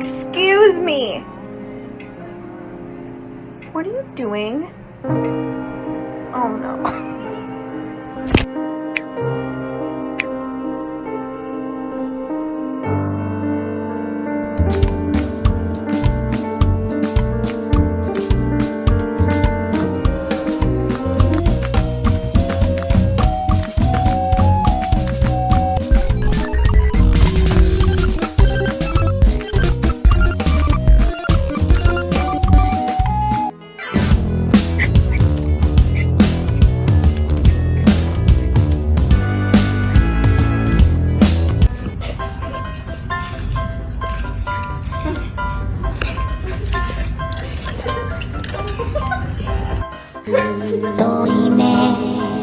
Excuse me. What are you doing? Oh no. 遠いね